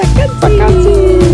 Woo!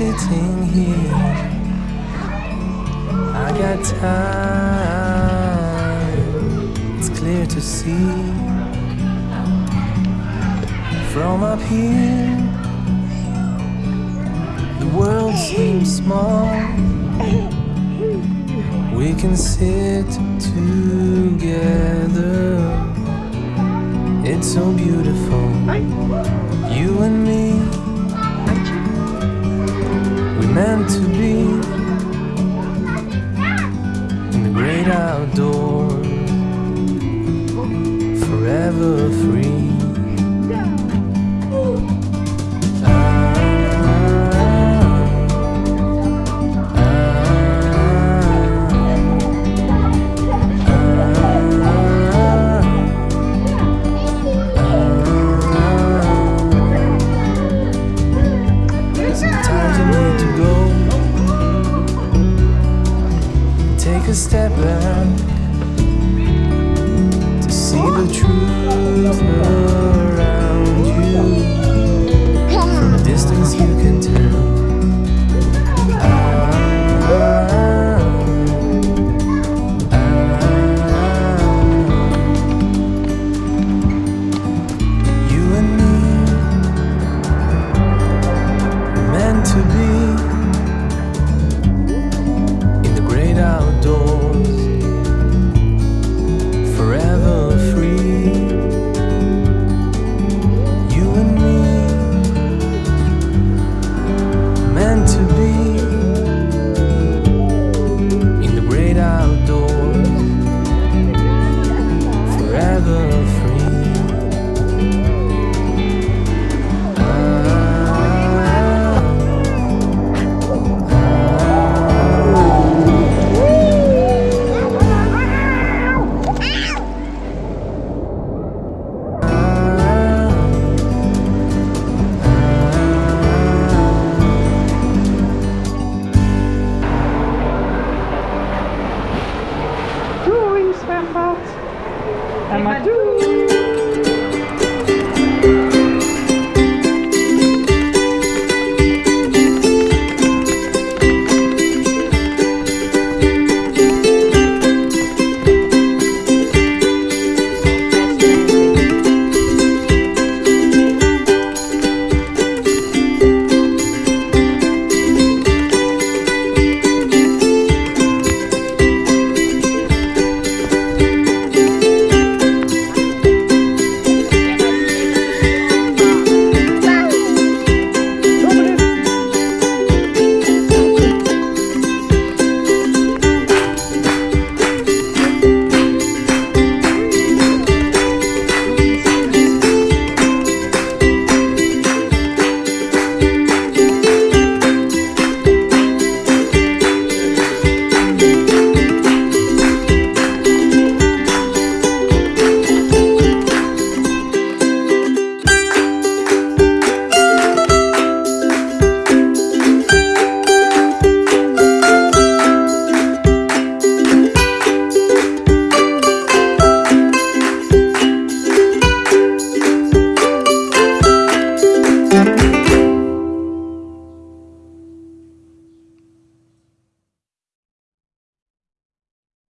Sitting here. I got time. It's clear to see from up here. The world seems small. We can sit together. It's so beautiful. You and me. Meant to be